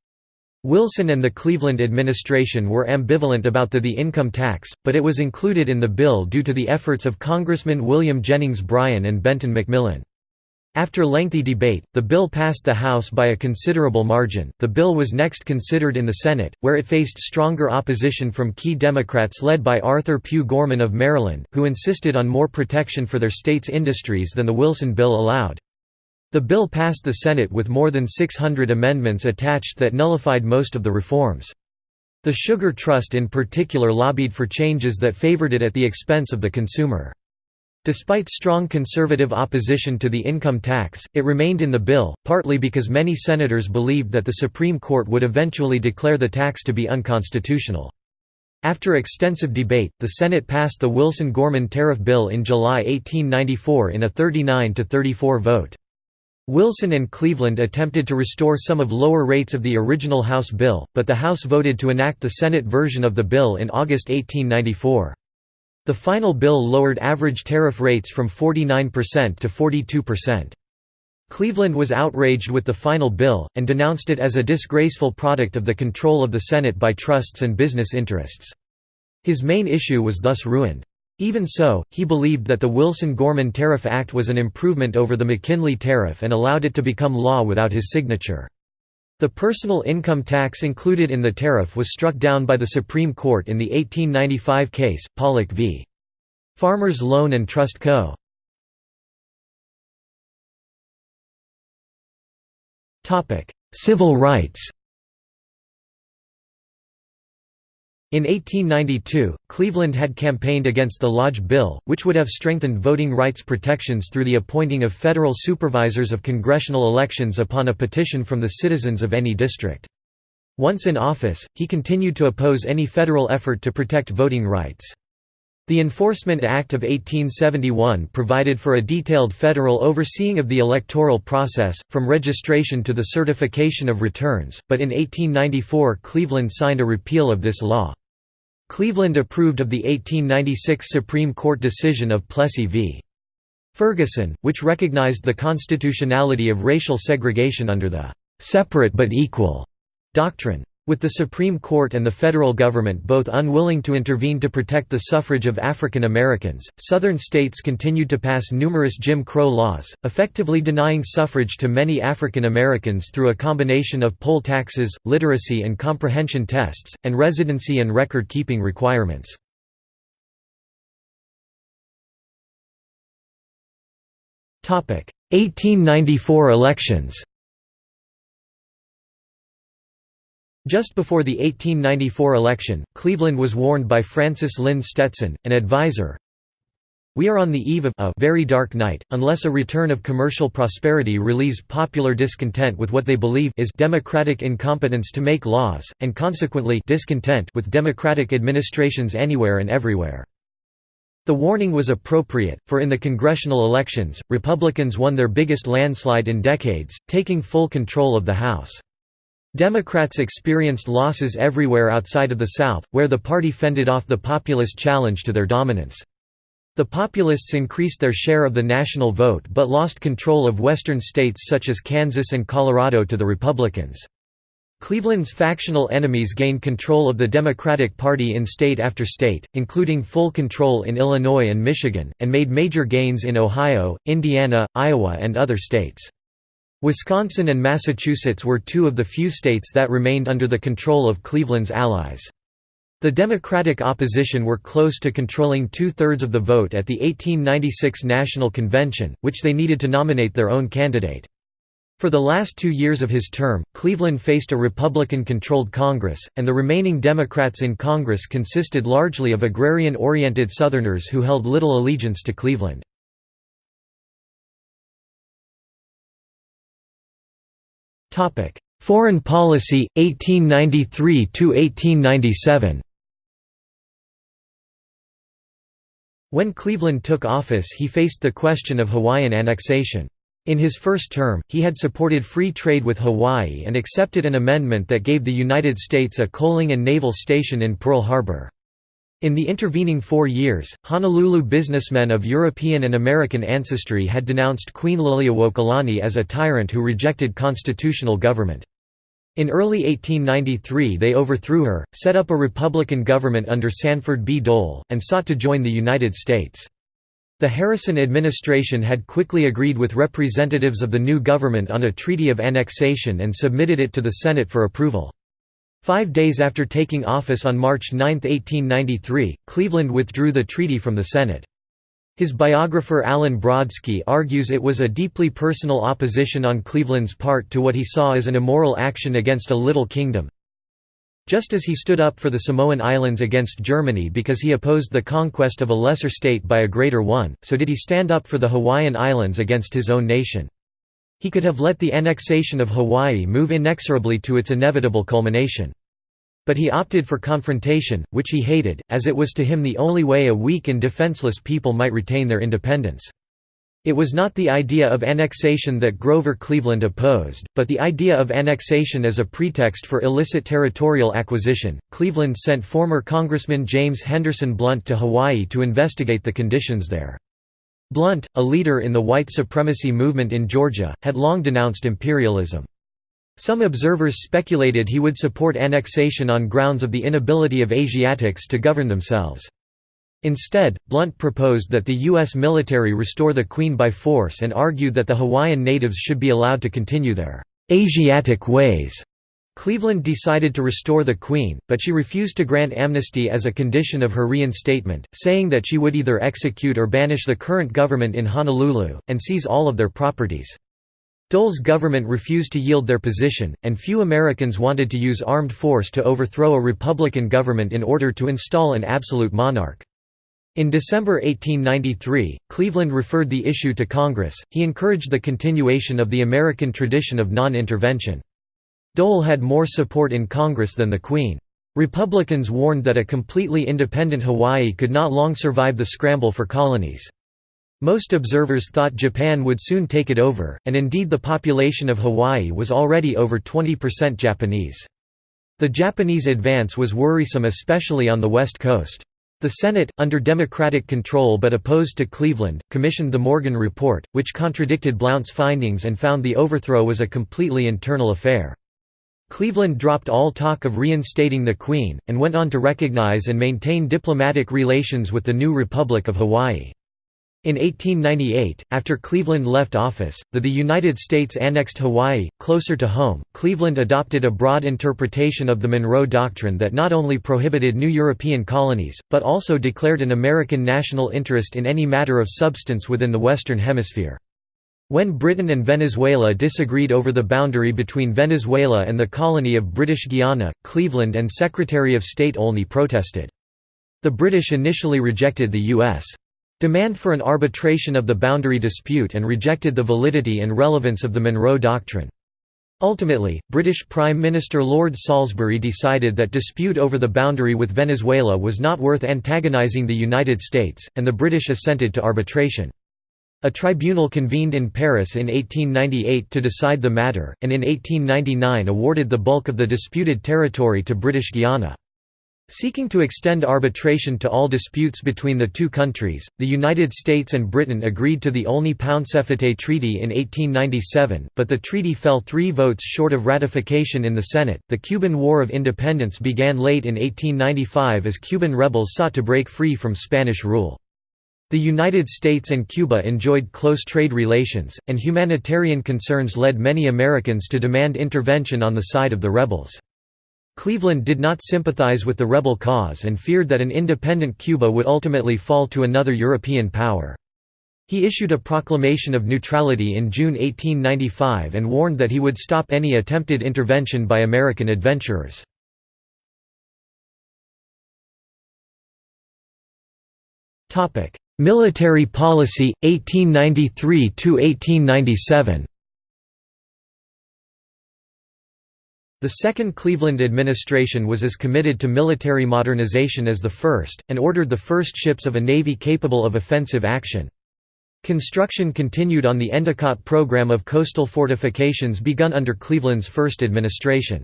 Wilson and the Cleveland administration were ambivalent about the, the income tax, but it was included in the bill due to the efforts of Congressman William Jennings Bryan and Benton McMillin. After lengthy debate, the bill passed the House by a considerable margin. The bill was next considered in the Senate, where it faced stronger opposition from key Democrats led by Arthur Pue Gorman of Maryland, who insisted on more protection for their state's industries than the Wilson bill allowed. The bill passed the Senate with more than 600 amendments attached that nullified most of the reforms. The Sugar Trust in particular lobbied for changes that favored it at the expense of the consumer. Despite strong conservative opposition to the income tax, it remained in the bill, partly because many senators believed that the Supreme Court would eventually declare the tax to be unconstitutional. After extensive debate, the Senate passed the Wilson-Gorman Tariff Bill in July 1894 in a 39–34 vote. Wilson and Cleveland attempted to restore some of lower rates of the original House bill, but the House voted to enact the Senate version of the bill in August 1894. The final bill lowered average tariff rates from 49% to 42%. Cleveland was outraged with the final bill, and denounced it as a disgraceful product of the control of the Senate by trusts and business interests. His main issue was thus ruined. Even so, he believed that the Wilson-Gorman Tariff Act was an improvement over the McKinley Tariff and allowed it to become law without his signature. The personal income tax included in the tariff was struck down by the Supreme Court in the 1895 case, Pollock v. Farmers Loan and Trust Co. Civil rights In 1892, Cleveland had campaigned against the Lodge Bill, which would have strengthened voting rights protections through the appointing of federal supervisors of congressional elections upon a petition from the citizens of any district. Once in office, he continued to oppose any federal effort to protect voting rights. The Enforcement Act of 1871 provided for a detailed federal overseeing of the electoral process, from registration to the certification of returns, but in 1894 Cleveland signed a repeal of this law. Cleveland approved of the 1896 Supreme Court decision of Plessy v. Ferguson, which recognized the constitutionality of racial segregation under the "'separate but equal' doctrine. With the Supreme Court and the federal government both unwilling to intervene to protect the suffrage of African Americans, Southern states continued to pass numerous Jim Crow laws, effectively denying suffrage to many African Americans through a combination of poll taxes, literacy and comprehension tests, and residency and record-keeping requirements. Topic: 1894 elections Just before the 1894 election, Cleveland was warned by Francis Lynde Stetson, an advisor, we are on the eve of a very dark night, unless a return of commercial prosperity relieves popular discontent with what they believe is democratic incompetence to make laws, and consequently discontent with democratic administrations anywhere and everywhere. The warning was appropriate, for in the congressional elections, Republicans won their biggest landslide in decades, taking full control of the House. Democrats experienced losses everywhere outside of the South, where the party fended off the populist challenge to their dominance. The populists increased their share of the national vote but lost control of western states such as Kansas and Colorado to the Republicans. Cleveland's factional enemies gained control of the Democratic Party in state after state, including full control in Illinois and Michigan, and made major gains in Ohio, Indiana, Iowa and other states. Wisconsin and Massachusetts were two of the few states that remained under the control of Cleveland's allies. The Democratic opposition were close to controlling two-thirds of the vote at the 1896 National Convention, which they needed to nominate their own candidate. For the last two years of his term, Cleveland faced a Republican-controlled Congress, and the remaining Democrats in Congress consisted largely of agrarian-oriented Southerners who held little allegiance to Cleveland. Foreign policy, 1893–1897 When Cleveland took office he faced the question of Hawaiian annexation. In his first term, he had supported free trade with Hawaii and accepted an amendment that gave the United States a coaling and naval station in Pearl Harbor. In the intervening four years, Honolulu businessmen of European and American ancestry had denounced Queen Liliuokalani as a tyrant who rejected constitutional government. In early 1893 they overthrew her, set up a Republican government under Sanford B. Dole, and sought to join the United States. The Harrison administration had quickly agreed with representatives of the new government on a treaty of annexation and submitted it to the Senate for approval. Five days after taking office on March 9, 1893, Cleveland withdrew the treaty from the Senate. His biographer Alyn Brodsky argues it was a deeply personal opposition on Cleveland's part to what he saw as an immoral action against a little kingdom. Just as he stood up for the Samoan Islands against Germany because he opposed the conquest of a lesser state by a greater one, so did he stand up for the Hawaiian Islands against his own nation. He could have let the annexation of Hawaii move inexorably to its inevitable culmination. But he opted for confrontation, which he hated, as it was to him the only way a weak and defenseless people might retain their independence. It was not the idea of annexation that Grover Cleveland opposed, but the idea of annexation as a pretext for illicit territorial acquisition. Cleveland sent former Congressman James Henderson Blount to Hawaii to investigate the conditions there. Blount, a leader in the white supremacy movement in Georgia, had long denounced imperialism. Some observers speculated he would support annexation on grounds of the inability of Asiatics to govern themselves. Instead, Blount proposed that the U.S. military restore the Queen by force and argued that the Hawaiian natives should be allowed to continue their Asiatic ways. Cleveland decided to restore the Queen, but she refused to grant amnesty as a condition of her reinstatement, saying that she would either execute or banish the current government in Honolulu, and seize all of their properties. Dole's government refused to yield their position, and few Americans wanted to use armed force to overthrow a Republican government in order to install an absolute monarch. In December 1893, Cleveland referred the issue to Congress. He encouraged the continuation of the American tradition of non-intervention. Dole had more support in Congress than the Queen. Republicans warned that a completely independent Hawaii could not long survive the scramble for colonies. Most observers thought Japan would soon take it over, and indeed the population of Hawaii was already over 20% Japanese. The Japanese advance was worrisome especially on the west coast. The Senate, under Democratic control but opposed to Cleveland, commissioned the Morgan Report, which contradicted Blount's findings and found the overthrow was a completely internal affair. Cleveland dropped all talk of reinstating the Queen, and went on to recognize and maintain diplomatic relations with the new Republic of Hawaii. In 1898, after Cleveland left office, the, the United States annexed Hawaii, closer to home. Cleveland adopted a broad interpretation of the Monroe Doctrine that not only prohibited new European colonies, but also declared an American national interest in any matter of substance within the Western Hemisphere. When Britain and Venezuela disagreed over the boundary between Venezuela and the colony of British Guiana, Cleveland and Secretary of State Olney protested. The British initially rejected the U.S. demand for an arbitration of the boundary dispute and rejected the validity and relevance of the Monroe Doctrine. Ultimately, British Prime Minister Lord Salisbury decided that dispute over the boundary with Venezuela was not worth antagonising the United States, and the British assented to arbitration. A tribunal convened in Paris in 1898 to decide the matter, and in 1899 awarded the bulk of the disputed territory to British Guiana. Seeking to extend arbitration to all disputes between the two countries, the United States and Britain agreed to the Olney-Pauncefote Treaty in 1897, but the treaty fell three votes short of ratification in the Senate. The Cuban War of Independence began late in 1895 as Cuban rebels sought to break free from Spanish rule. The United States and Cuba enjoyed close trade relations, and humanitarian concerns led many Americans to demand intervention on the side of the rebels. Cleveland did not sympathize with the rebel cause and feared that an independent Cuba would ultimately fall to another European power. He issued a proclamation of neutrality in June 1895 and warned that he would stop any attempted intervention by American adventurers. Military policy 1893 to 1897 The second Cleveland administration was as committed to military modernization as the first, and ordered the first ships of a navy capable of offensive action. Construction continued on the Endicott program of coastal fortifications begun under Cleveland's first administration.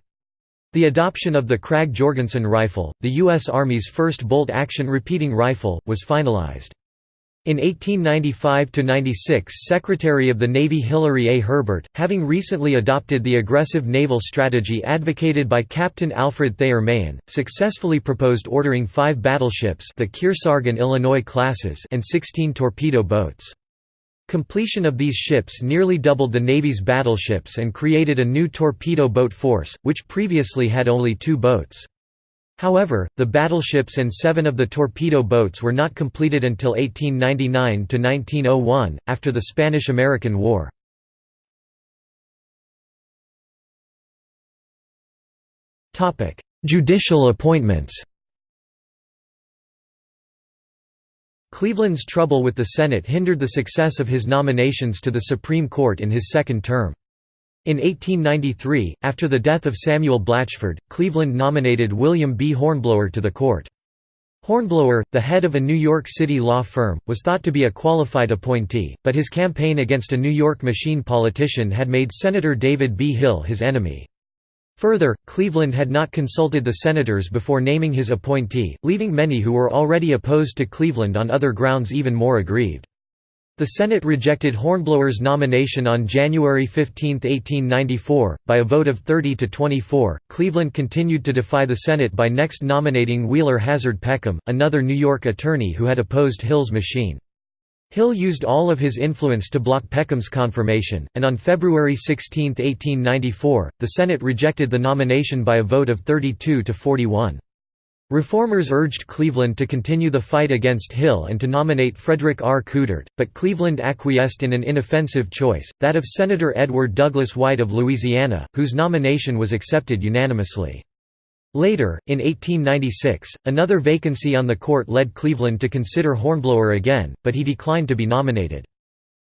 The adoption of the Krag-Jorgensen rifle, the U.S. Army's first bolt-action repeating rifle, was finalized. In 1895–96 Secretary of the Navy Hilary A. Herbert, having recently adopted the aggressive naval strategy advocated by Captain Alfred Thayer Mahan, successfully proposed ordering five battleships the Kearsarge and Illinois classes and 16 torpedo boats. Completion of these ships nearly doubled the Navy's battleships and created a new torpedo boat force, which previously had only two boats. However, the battleships and seven of the torpedo boats were not completed until 1899–1901, after the Spanish–American War. Judicial appointments Cleveland's trouble with the Senate hindered the success of his nominations to the Supreme Court in his second term. In 1893, after the death of Samuel Blatchford, Cleveland nominated William B. Hornblower to the court. Hornblower, the head of a New York City law firm, was thought to be a qualified appointee, but his campaign against a New York machine politician had made Senator David B. Hill his enemy. Further, Cleveland had not consulted the senators before naming his appointee, leaving many who were already opposed to Cleveland on other grounds even more aggrieved. The Senate rejected Hornblower's nomination on January 15, 1894, by a vote of 30 to 24. Cleveland continued to defy the Senate by next nominating Wheeler Hazard Peckham, another New York attorney who had opposed Hill's machine. Hill used all of his influence to block Peckham's confirmation, and on February 16, 1894, the Senate rejected the nomination by a vote of 32 to 41. Reformers urged Cleveland to continue the fight against Hill and to nominate Frederick R. Coudert, but Cleveland acquiesced in an inoffensive choice, that of Senator Edward Douglas White of Louisiana, whose nomination was accepted unanimously. Later, in 1896, another vacancy on the court led Cleveland to consider Hornblower again, but he declined to be nominated.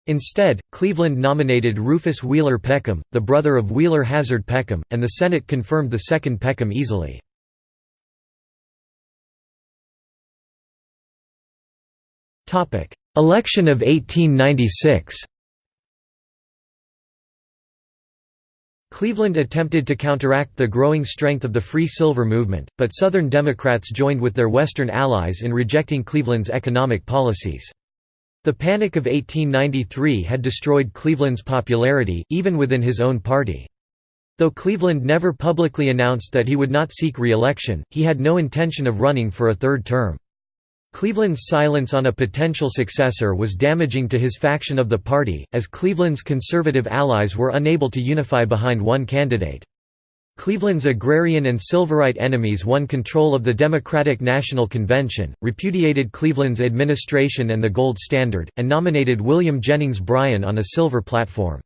Instead, Cleveland nominated Rufus Wheeler Peckham, the brother of Wheeler Hazard Peckham, and the Senate confirmed the second Peckham easily. Election of 1896 Cleveland attempted to counteract the growing strength of the Free Silver movement, but Southern Democrats joined with their Western allies in rejecting Cleveland's economic policies. The Panic of 1893 had destroyed Cleveland's popularity, even within his own party. Though Cleveland never publicly announced that he would not seek re-election, he had no intention of running for a third term. Cleveland's silence on a potential successor was damaging to his faction of the party, as Cleveland's conservative allies were unable to unify behind one candidate. Cleveland's agrarian and Silverite enemies won control of the Democratic National Convention, repudiated Cleveland's administration and the gold standard, and nominated William Jennings Bryan on a silver platform.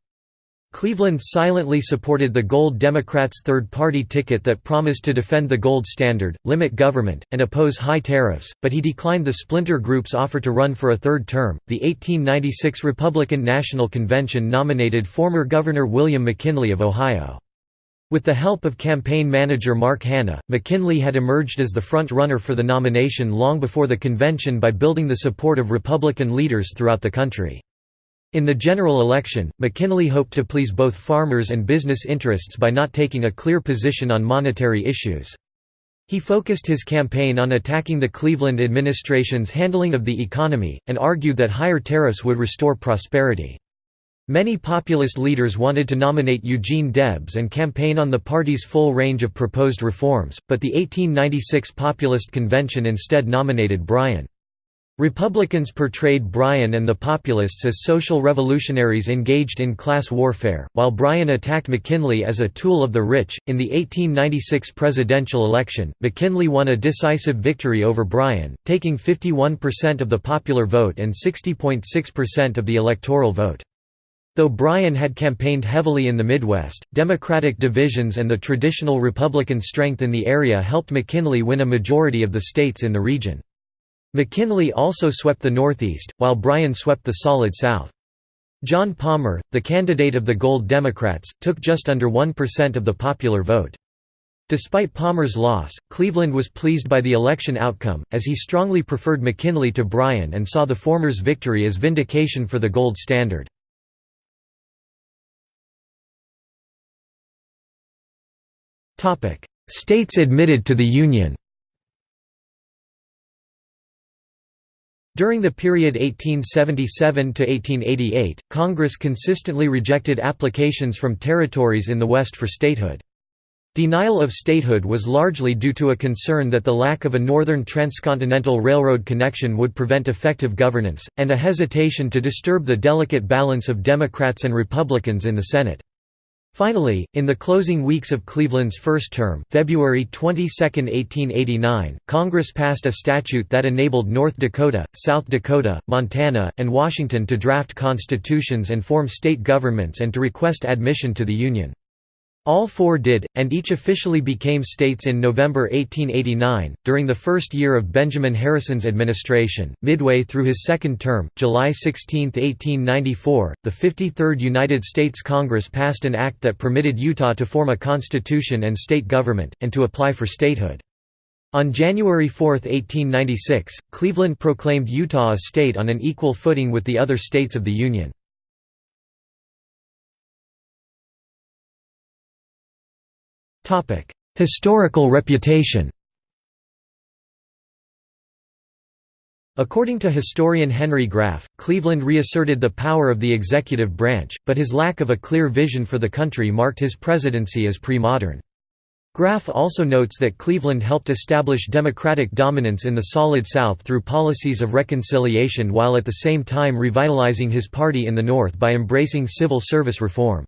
Cleveland silently supported the Gold Democrats' third-party ticket that promised to defend the gold standard, limit government, and oppose high tariffs, but he declined the splinter group's offer to run for a third term. The 1896 Republican National Convention nominated former Governor William McKinley of Ohio. With the help of campaign manager Mark Hanna, McKinley had emerged as the front-runner for the nomination long before the convention by building the support of Republican leaders throughout the country. In the general election, McKinley hoped to please both farmers and business interests by not taking a clear position on monetary issues. He focused his campaign on attacking the Cleveland administration's handling of the economy, and argued that higher tariffs would restore prosperity. Many populist leaders wanted to nominate Eugene Debs and campaign on the party's full range of proposed reforms, but the 1896 Populist Convention instead nominated Bryan. Republicans portrayed Bryan and the Populists as social revolutionaries engaged in class warfare, while Bryan attacked McKinley as a tool of the rich. In the 1896 presidential election, McKinley won a decisive victory over Bryan, taking 51% of the popular vote and 60.6% of the electoral vote. Though Bryan had campaigned heavily in the Midwest, Democratic divisions and the traditional Republican strength in the area helped McKinley win a majority of the states in the region. McKinley also swept the Northeast, while Bryan swept the solid South. John Palmer, the candidate of the Gold Democrats, took just under 1% of the popular vote. Despite Palmer's loss, Cleveland was pleased by the election outcome, as he strongly preferred McKinley to Bryan and saw the former's victory as vindication for the gold standard. States admitted to the Union During the period 1877–1888, Congress consistently rejected applications from territories in the West for statehood. Denial of statehood was largely due to a concern that the lack of a northern transcontinental railroad connection would prevent effective governance, and a hesitation to disturb the delicate balance of Democrats and Republicans in the Senate. Finally, in the closing weeks of Cleveland's first term February 22, 1889, Congress passed a statute that enabled North Dakota, South Dakota, Montana, and Washington to draft constitutions and form state governments and to request admission to the Union. All four did, and each officially became states in November 1889. During the first year of Benjamin Harrison's administration, midway through his second term, July 16, 1894, the 53rd United States Congress passed an act that permitted Utah to form a constitution and state government, and to apply for statehood. On January 4, 1896, Cleveland proclaimed Utah a state on an equal footing with the other states of the Union. Historical reputation According to historian Henry Graff, Cleveland reasserted the power of the executive branch, but his lack of a clear vision for the country marked his presidency as pre-modern. Graff also notes that Cleveland helped establish Democratic dominance in the Solid South through policies of reconciliation while at the same time revitalizing his party in the North by embracing civil service reform.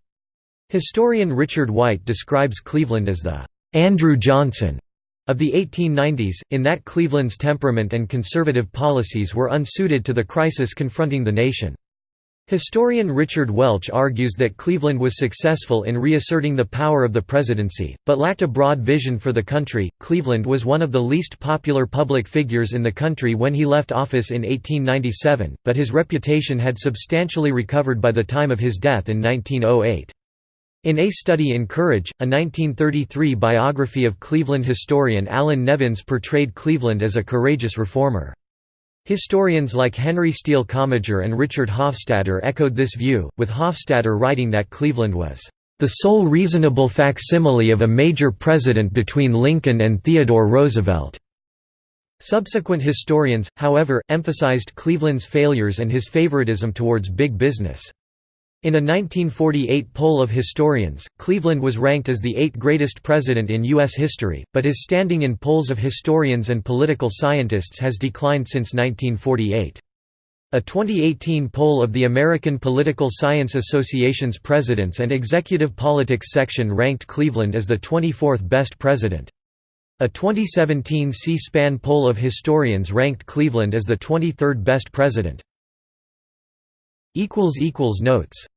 Historian Richard White describes Cleveland as the Andrew Johnson of the 1890s, in that Cleveland's temperament and conservative policies were unsuited to the crisis confronting the nation. Historian Richard Welch argues that Cleveland was successful in reasserting the power of the presidency, but lacked a broad vision for the country. Cleveland was one of the least popular public figures in the country when he left office in 1897, but his reputation had substantially recovered by the time of his death in 1908. In A Study in Courage, a 1933 biography of Cleveland historian Allan Nevins portrayed Cleveland as a courageous reformer. Historians like Henry Steele Commager and Richard Hofstadter echoed this view, with Hofstadter writing that Cleveland was the sole reasonable facsimile of a major president between Lincoln and Theodore Roosevelt. Subsequent historians, however, emphasized Cleveland's failures and his favoritism towards big business. In a 1948 poll of historians, Cleveland was ranked as the eighth greatest president in U.S. history, but his standing in polls of historians and political scientists has declined since 1948. A 2018 poll of the American Political Science Association's Presidents and Executive Politics section ranked Cleveland as the 24th best president. A 2017 C-SPAN poll of historians ranked Cleveland as the 23rd best president. Notes